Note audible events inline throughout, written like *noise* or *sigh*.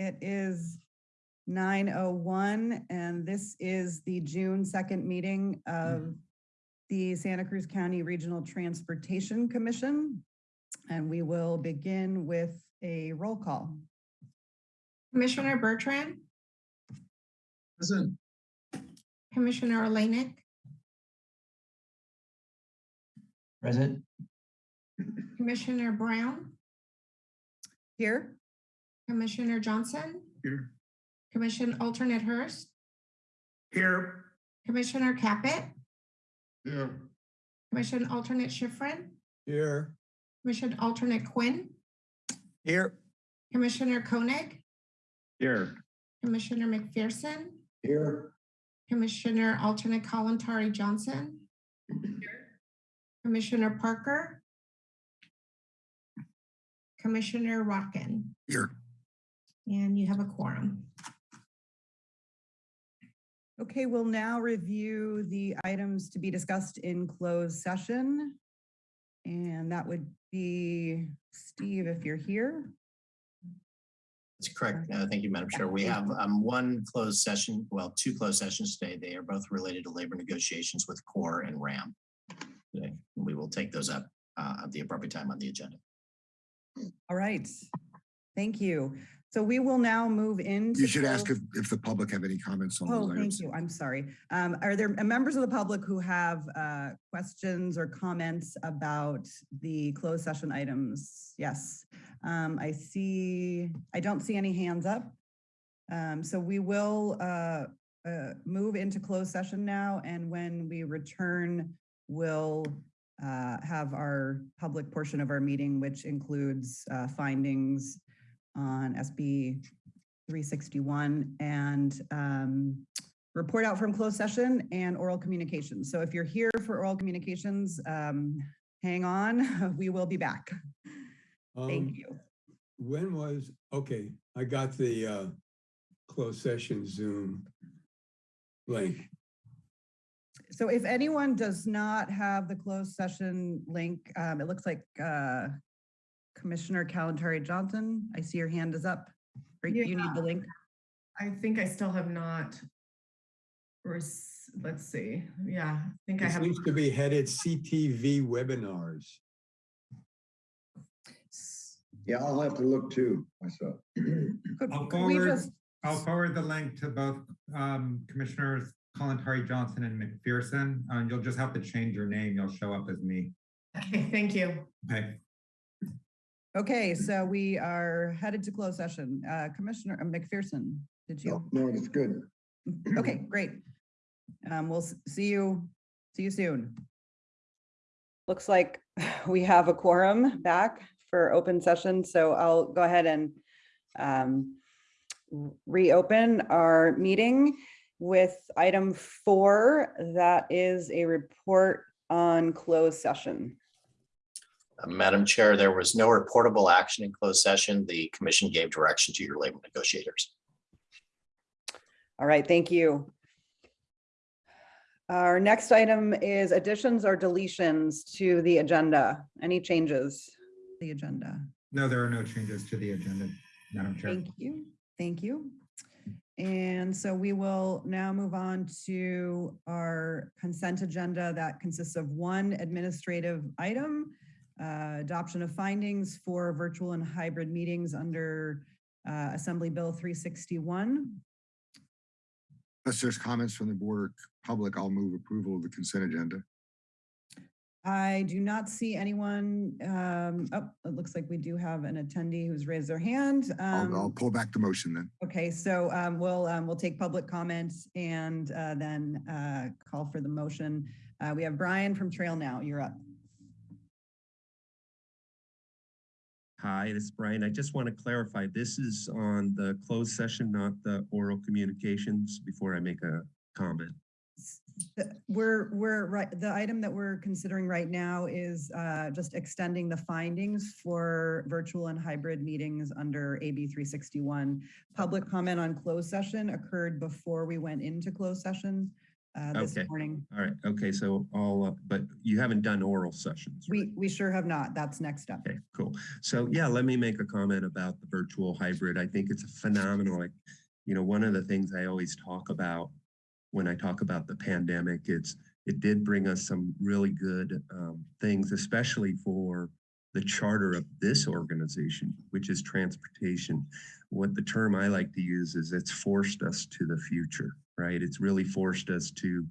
It is 9:01 and this is the June 2nd meeting mm-hmm. of the Santa Cruz County Regional Transportation Commission. And we will begin with a roll call. Commissioner Bertrand, Present. Commissioner Olenek, Present. Commissioner Brown, Here, Commissioner Johnson, Here. Commission Alternate Hurst, Here. Commissioner Caput, Here. Commission Alternate Schifrin, Here. Commission Alternate Quinn, Here. Commissioner Koenig, Here. Commissioner McPherson, Here. Commissioner Alternate Kalantari Johnson, Here. Commissioner Parker, Commissioner Rotkin, Here. And you have a quorum. okay, we'll now review the items to be discussed in closed session. And that would be Steve, if you're here. That's correct. Uh, Thank you, Madam Chair. We have um, one closed session, well, two closed sessions today. They are both related to labor negotiations with CORE and RAM. today. We will take those up uh, at the appropriate time on the agenda. All right, thank you. So we will now move into. You should ask if, if the public have any comments on Oh, those thank items. you. I'm sorry. Um, are there members of the public who have, uh, questions or comments about the closed session items? Yes. Um, I see, I don't see any hands up. Um, so we will, uh, uh, move into closed session now, and when we return, we'll, uh, have our public portion of our meeting, which includes, uh, findings on SB 361 and um, report out from closed session and oral communications. So if you're here for oral communications, um, hang on, *laughs* we will be back. Thank Um, you. When was, okay, I got the uh closed session Zoom link. So if anyone does not have the closed session link, um, it looks like uh, Commissioner Kalantari Johnson, I see your hand is up. Or You need the link? I think I still have not. rec- Let's see, yeah, I think I It have. seems to be headed CTV webinars. Yeah, I'll have to look too myself. I'll forward- just, I'll forward the link to both um, Commissioners Kalantari Johnson and McPherson. Uh, You'll just have to change your name. You'll show up as me. Okay, thank you. Okay. Okay, so we are headed to closed session. Uh, Commissioner uh, McPherson, did you? No, no, it's good. *clears throat* Okay, great. Um, we'll see you, see you soon. Looks like *sighs* we have a quorum back for open session, so I'll go ahead and um, reopen our meeting with item four, that is a report on closed session. Madam Chair, there was no reportable action in closed session. The commission gave direction to your labor negotiators. All right, thank you. Our next item is additions or deletions to the agenda. Any changes? to The agenda. No, there are no changes to the agenda, Madam Chair. Thank you, thank you. And so we will now move on to our consent agenda that consists of one administrative item, uh, adoption of findings for virtual and hybrid meetings under uh, Assembly Bill 361. Unless there's comments from the board public, I'll move approval of the consent agenda. I do not see anyone, um, oh, it looks like we do have an attendee who's raised their hand. I'll, I'll Um, pull back the motion then. Okay, so um, we'll, um, we'll take public comments and uh, then uh, call for the motion. Uh, We have Brian from Trail Now, you're up. Hi, this is Brian. I just want to clarify, this is on the closed session, not the oral communications before I make a comment. We're, we're, right, the item that we're considering right now is uh, just extending the findings for virtual and hybrid meetings under AB 361. Public comment on closed session occurred before we went into closed session. Uh, this Okay. morning. All right, okay, so all, uh, but you haven't done oral sessions, right? We, we sure have not. That's next up. Okay, cool. So yeah, let me make a comment about the virtual hybrid. I think it's a phenomenal. Like, you know, one of the things I always talk about when I talk about the pandemic, it's it did bring us some really good um, things, especially for the charter of this organization, which is transportation. What the term I like to use is it's forced us to the future, right? It's really forced us to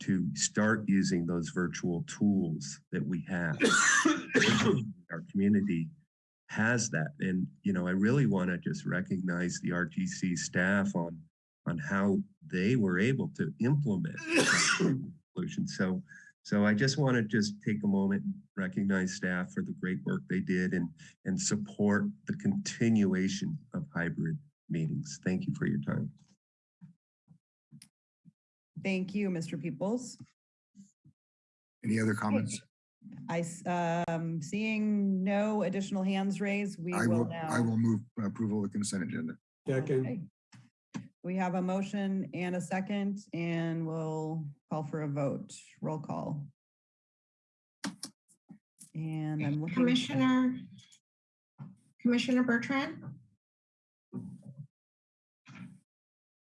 to start using those virtual tools that we have. *coughs* Our community has that. And, you know, I really want to just recognize the RTC staff on, on how they were able to implement *coughs* solution. So, so I just want to just take a moment and recognize staff for the great work they did and, and support the continuation of hybrid meetings. Thank you for your time. Thank you, Mr. Peoples. Any other comments? I, um, seeing no additional hands raised, we I will will, now. I will move approval of the consent agenda. Second, Okay. We have a motion and a second, and we'll call for a vote. Roll call. And I'm looking. Commissioner, Commissioner Bertrand,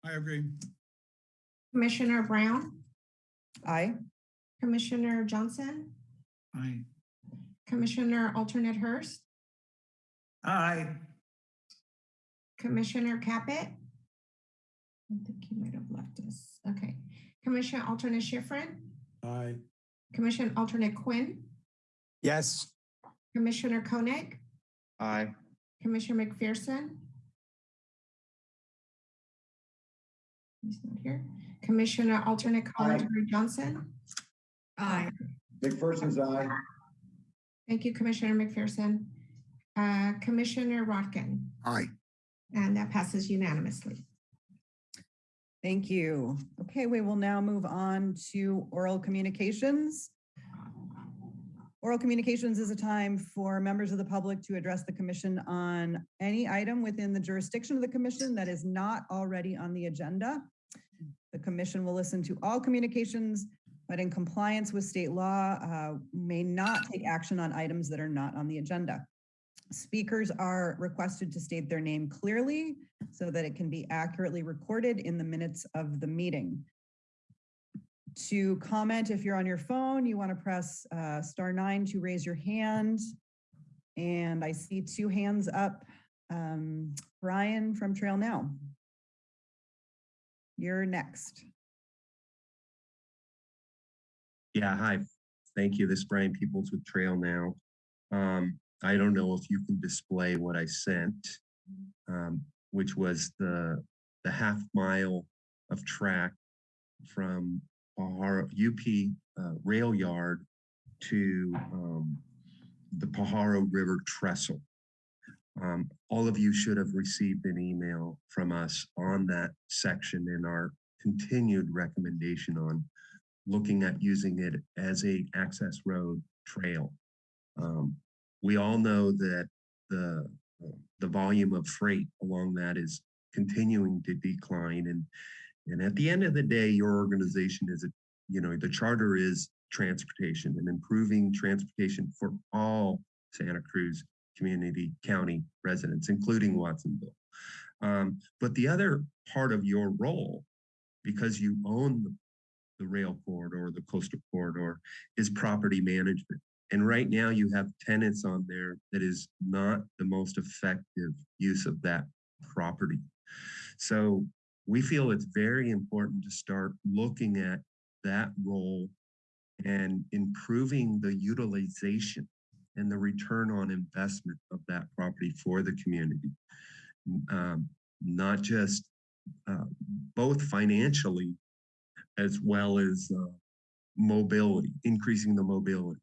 I agree. Commissioner Brown, Aye. Commissioner Johnson, Aye. Commissioner alternate Hurst, Aye. Commissioner Caput. I think he might have left us. Okay. Commissioner alternate Schifrin, aye. Commissioner alternate Quinn, Yes. Commissioner Koenig, Aye. Commissioner McPherson. He's not here. Commissioner alternate Colin Johnson. Aye. McPherson's aye. Thank you, Commissioner McPherson. Uh, Commissioner Rotkin, Aye. and that passes unanimously. Thank you. Okay, we will now move on to oral communications. Oral communications is a time for members of the public to address the commission on any item within the jurisdiction of the commission that is not already on the agenda. The commission will listen to all communications, but in compliance with state law, uh, may not take action on items that are not on the agenda. Speakers are requested to state their name clearly so that it can be accurately recorded in the minutes of the meeting. To comment, if you're on your phone, you want to press uh, star nine to raise your hand. And I see two hands up. Um, Brian from Trail Now. You're next. Yeah, hi. Thank you. This is Brian Peoples with Trail Now. Um, I don't know if you can display what I sent, um, which was the the half mile of track from our UP uh, rail yard to um, the Pajaro River Trestle. Um, all of you should have received an email from us on that section in our continued recommendation on looking at using it as a access road trail. Um, we all know that the the volume of freight along that is continuing to decline and and at the end of the day your organization is you know the charter is transportation and improving transportation for all Santa Cruz community county residents including Watsonville um, but the other part of your role because you own the the rail corridor, the coastal corridor, is property management. And right now you have tenants on there that is not the most effective use of that property. So we feel it's very important to start looking at that role and improving the utilization and the return on investment of that property for the community. Um, not just uh, both financially as well as uh, mobility, increasing the mobility.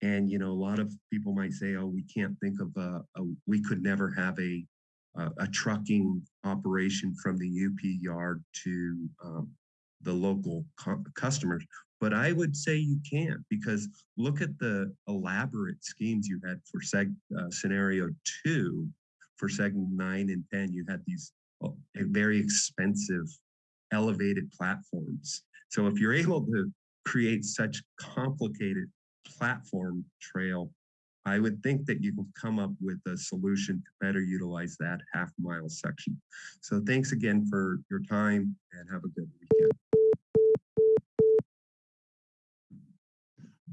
And you know, a lot of people might say, "Oh, we can't think of a, a we could never have a a, a trucking operation from the UP yard to um, the local cu- customers." But I would say you can't because look at the elaborate schemes you had for seg uh, scenario two, for segment nine and ten. You had these uh, very expensive elevated platforms So if you're able to create such complicated platform trail, I would think that you can come up with a solution to better utilize that half mile section. So thanks again for your time and have a good weekend.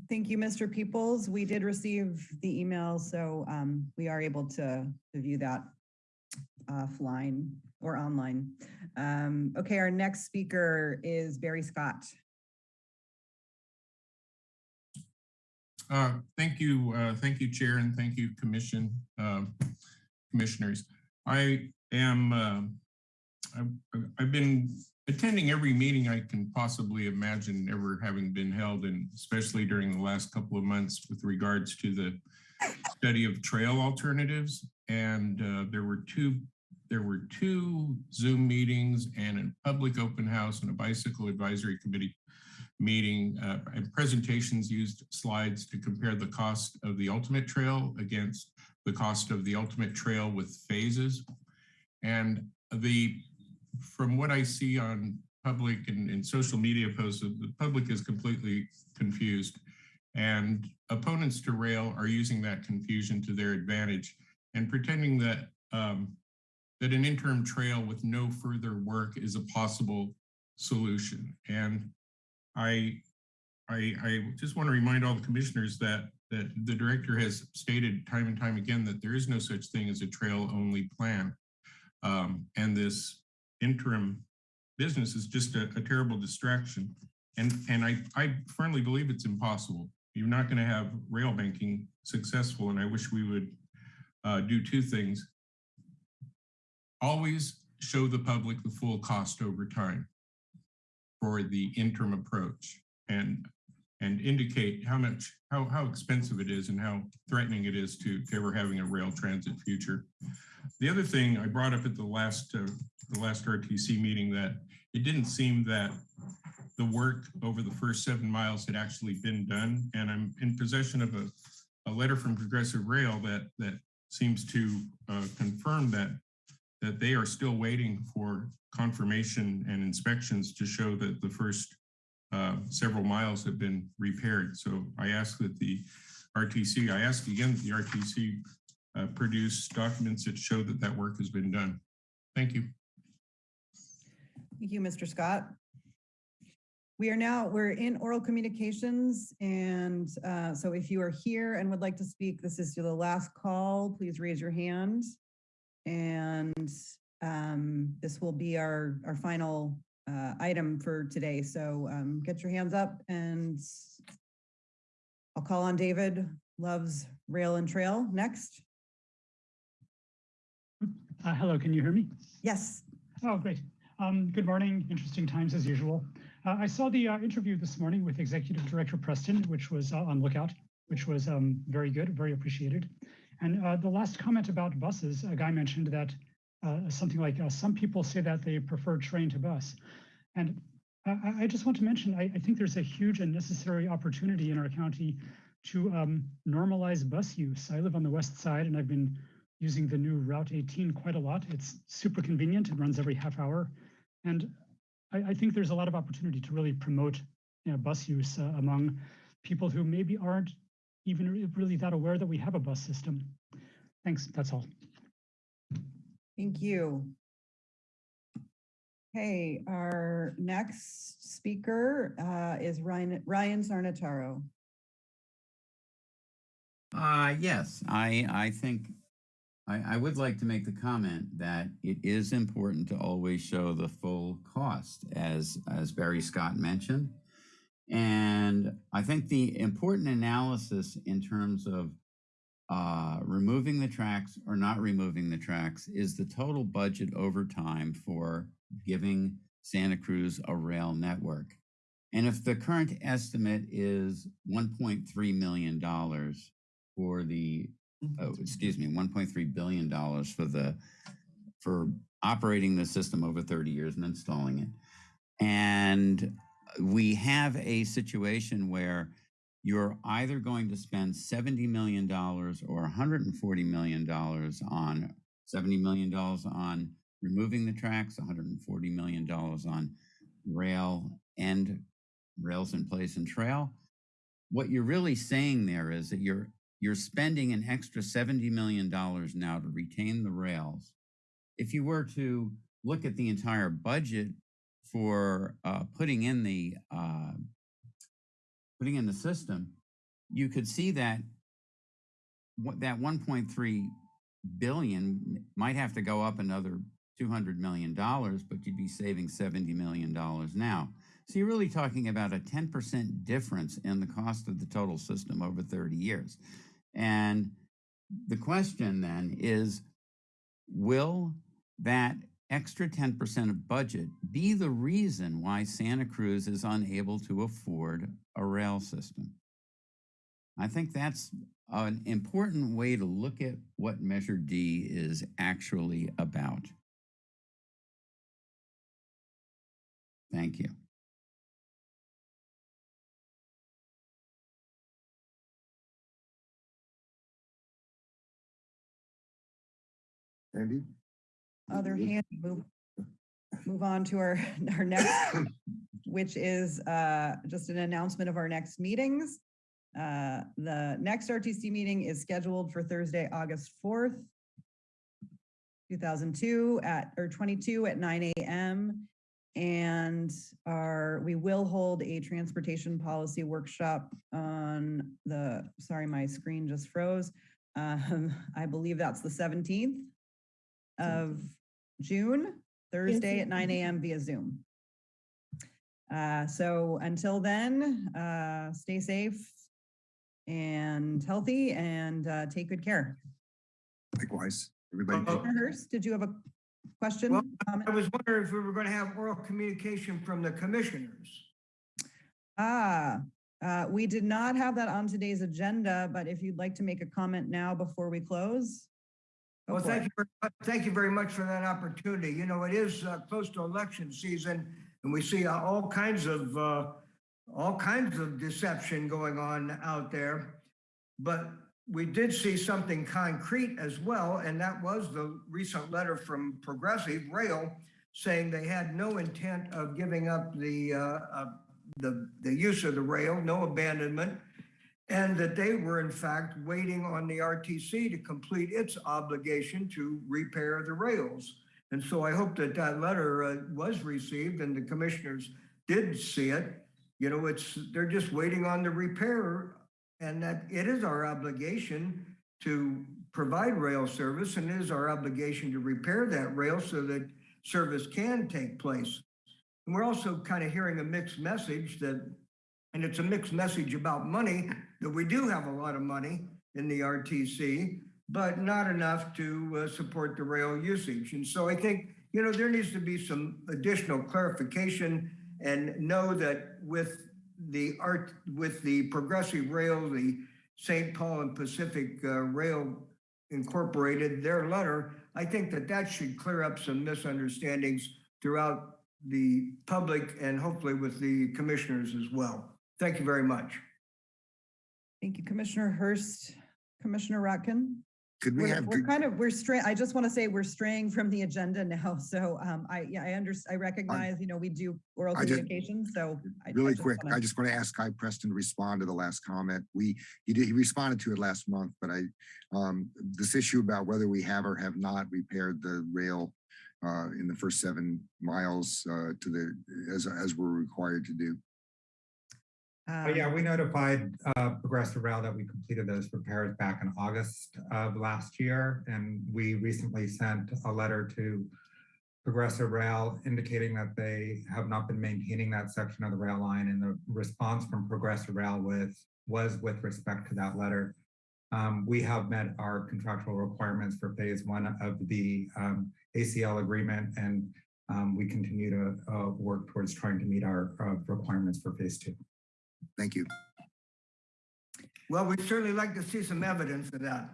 Thank you, Mr. Peoples. We did receive the email, so um, we are able to view that offline or online. Um, Okay, our next speaker is Barry Scott. Uh, Thank you, uh, thank you, Chair, and thank you, Commission, um, Commissioners. I am, um, I've- I've been attending every meeting I can possibly imagine ever having been held, and especially during the last couple of months with regards to the study of trail alternatives. And uh, there were two, there were two Zoom meetings and a public open house and a bicycle advisory committee meeting uh, and presentations used slides to compare the cost of the ultimate trail against the cost of the ultimate trail with phases. And the, from what I see on public and, and social media posts, the public is completely confused. And opponents to rail are using that confusion to their advantage and pretending that um, that an interim trail with no further work is a possible solution. And I, I, I just want to remind all the commissioners that that the director has stated time and time again that there is no such thing as a trail only plan. Um, and this interim business is just a, a terrible distraction. And, and I, I firmly believe it's impossible. You're not going to have rail banking successful. And I wish we would uh, do two things. Always show the public the full cost over time for the interim approach and and indicate how much how how expensive it is and how threatening it is to, to ever having a rail transit future. The other thing I brought up at the last uh, the last RTC meeting that it didn't seem that the work over the first seven miles had actually been done, and I'm in possession of a, a letter from Progressive Rail that that seems to uh, confirm that that they are still waiting for confirmation and inspections to show that the first uh, several miles have been repaired. So I ask that the RTC, I ask again that the RTC uh, produce documents that show that that work has been done. Thank you. Thank you, Mr. Scott. We are now, we're in oral communications. And uh, so if you are here and would like to speak, this is the last call. Please raise your hand. And um, this will be our, our final uh, item for today. So um, get your hands up and I'll call on David Loves Rail and Trail next. Uh, hello, can you hear me? Yes. Oh, great. Um, good morning. Interesting times as usual. Uh, I saw the uh, interview this morning with Executive Director Preston, which was uh, on Lookout, which was um, very good, very appreciated. And uh, the last comment about buses, a guy mentioned that uh, something like uh, some people say that they prefer train to bus. And I, I just want to mention, I, I, think there's a huge and necessary opportunity in our county to um, normalize bus use. I live on the west side and I've been using the new Route 18 quite a lot. It's super convenient. It runs every half hour. And I, I think there's a lot of opportunity to really promote you know, bus use uh, among people who maybe aren't even really that aware that we have a bus system. Thanks, that's all. Thank you. Okay, our next speaker uh, is Ryan, Ryan Sarnataro. Uh, yes, I, I think I, I would like to make the comment that it is important to always show the full cost, as, as Barry Scott mentioned. And I think the important analysis in terms of uh, removing the tracks or not removing the tracks is the total budget over time for giving Santa Cruz a rail network. And if the current estimate is $1.3 million for the, oh, excuse me, $1.3 billion for the, for operating the system over 30 years and installing it. And we have a situation where you're either going to spend $70 million or $140 million on $70 million on removing the tracks, $140 million on rail and rails in place and trail. What you're really saying there is that you're you're spending an extra $70 million now to retain the rails. If you were to look at the entire budget for uh, putting in the uh, putting in the system, you could see that what that 1.3 billion might have to go up another 200 million dollars, but you'd be saving 70 million dollars now. So you're really talking about a 10% difference in the cost of the total system over 30 years. And the question then is, will that extra 10% of budget be the reason why Santa Cruz is unable to afford a rail system? I think that's an important way to look at what Measure D is actually about. Thank you. Andy? Other hand, move, move on to our, *laughs* our next, which is uh, just an announcement of our next meetings. Uh, The next RTC meeting is scheduled for Thursday, August 4th, 2002 at, or 22 at 9 AM. And our, we will hold a transportation policy workshop on the, sorry, my screen just froze. Um, *laughs* I believe that's the 17th of June, Thursday at 9 AM via Zoom. Uh, So until then, uh, stay safe and healthy and uh, take good care. Likewise, everybody. Commissioner Hurst, did you have a question? Well. I was wondering if we were going to have oral communication from the commissioners. Ah, uh, we did not have that on today's agenda, but if you'd like to make a comment now before we close. Well, thank you, very much- thank you very much for that opportunity. You know, it is uh, close to election season and we see uh, all kinds of, uh, all kinds of deception going on out there. But we did see something concrete as well, and that was the recent letter from Progressive Rail saying they had no intent of giving up the, uh, uh, the, the use of the rail, no abandonment, and that they were in fact waiting on the RTC to complete its obligation to repair the rails. And so I hope that that letter uh, was received and the commissioners did see it. You know, it's, they're just waiting on the repair and that it is our obligation to provide rail service and it is our obligation to repair that rail so that service can take place. And we're also kind of hearing a mixed message that, and it's a mixed message about money, that we do have a lot of money in the RTC, but not enough to uh, support the rail usage. And so I think, you know, there needs to be some additional clarification and know that with the art, with the progressive rail, the St. Paul and Pacific uh, Rail Incorporated, their letter, I think that that should clear up some misunderstandings throughout the public and hopefully with the commissioners as well. Thank you very much. Thank you, Commissioner Hurst. Commissioner Rotkin? Could we We're, have, we're kind of, we're straying, I just want to say we're straying from the agenda now. *laughs* So um, I, yeah, I under, I recognize, you know, we do oral I just- communications, so. I- I really just quick, wanna- I just want to ask Guy Preston to respond to the last comment. We, he did, he responded to it last month, but I, um, this issue about whether we have or have not repaired the rail uh, in the first seven miles uh, to the, as, as we're required to do. Oh, yeah, um, we notified uh, Progressive Rail that we completed those repairs back in August of last year. And we recently sent a letter to Progressive Rail indicating that they have not been maintaining that section of the rail line. And the response from Progressive Rail with, was with respect to that letter. Um, We have met our contractual requirements for phase one of the um, ACL agreement. And um, we continue to uh, work towards trying to meet our uh, requirements for phase two. Thank you. Well, we'd certainly like to see some evidence of that.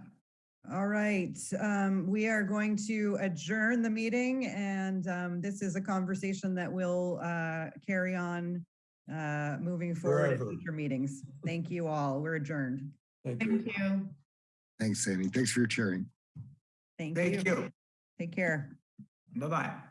All right, um, we are going to adjourn the meeting and um, this is a conversation that will uh, carry on uh, moving forward at future meetings. Thank you all. We're adjourned. Thank you. Thank you. Thanks, Sandy. Thanks for your sharing. Thank you. Thank you. Take care. Bye-bye.